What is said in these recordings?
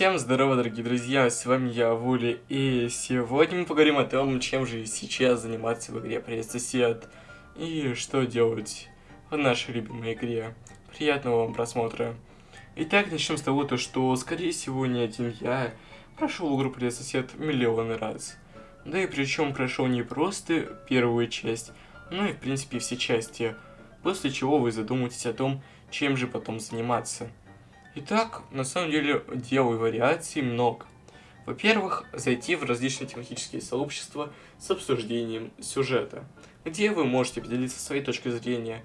Всем здорово, дорогие друзья, с вами я, Вули, и сегодня мы поговорим о том, чем же сейчас заниматься в игре Привет, сосед, и что делать в нашей любимой игре. Приятного вам просмотра. Итак, начнем с того, то, что, скорее всего, не один я прошел игру Привет, сосед миллионы раз. Да и причем прошел не просто первую часть, но и, в принципе, все части, после чего вы задумаетесь о том, чем же потом заниматься. Итак, на самом деле дел и вариаций много. Во-первых, зайти в различные тематические сообщества с обсуждением сюжета, где вы можете поделиться своей точкой зрения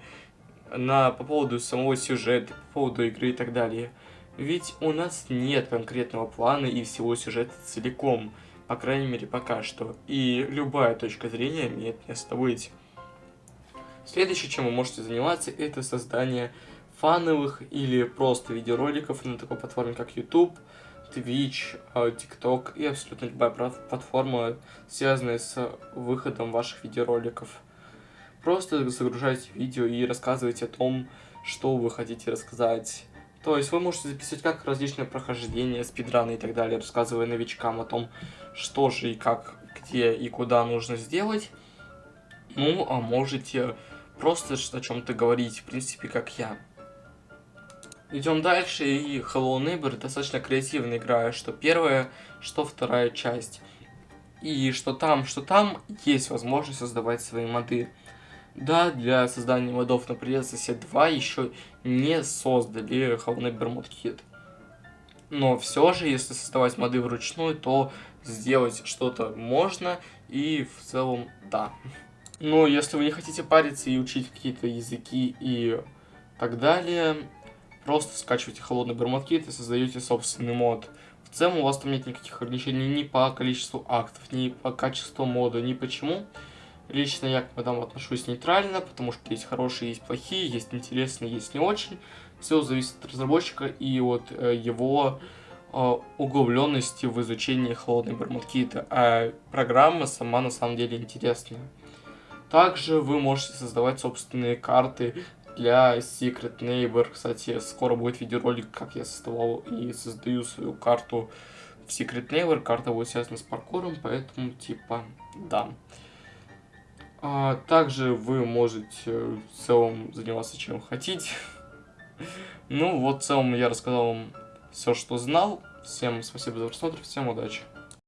на, по поводу самого сюжета, по поводу игры и так далее. Ведь у нас нет конкретного плана и всего сюжета целиком, по крайней мере пока что, и любая точка зрения имеет место быть. Следующее, чем вы можете заниматься, это создание фановых или просто видеороликов на такой платформе, как YouTube, Twitch, а, TikTok и абсолютно любая платформа, связанная с выходом ваших видеороликов. Просто загружайте видео и рассказывайте о том, что вы хотите рассказать. То есть вы можете записывать как различные прохождения, спидраны и так далее, рассказывая новичкам о том, что же и как, где и куда нужно сделать. Ну, а можете просто о чем-то говорить, в принципе, как я. Идем дальше, и Hello Neighbor достаточно креативно играя, что первая, что вторая часть. И что там, что там, есть возможность создавать свои моды. Да, для создания модов на Сосед 2 еще не создали Hello Neighbor Mod Kit. Но все же, если создавать моды вручную, то сделать что-то можно, и в целом да. Но если вы не хотите париться и учить какие-то языки и так далее, Просто скачиваете холодный бермудкит и создаете собственный мод. В целом у вас там нет никаких ограничений ни по количеству актов, ни по качеству мода, ни почему. Лично я к модам отношусь нейтрально, потому что есть хорошие, есть плохие, есть интересные, есть не очень. Все зависит от разработчика и от э, его э, углубленности в изучении холодной бермудкита. А программа сама на самом деле интересная. Также вы можете создавать собственные карты для Secret Neighbor. Кстати, скоро будет видеоролик, как я создавал и создаю свою карту в Secret Neighbor. Карта будет связана с паркуром, поэтому типа да. А, также вы можете в целом заниматься чем хотите. ну вот в целом я рассказал вам все, что знал. Всем спасибо за просмотр, всем удачи.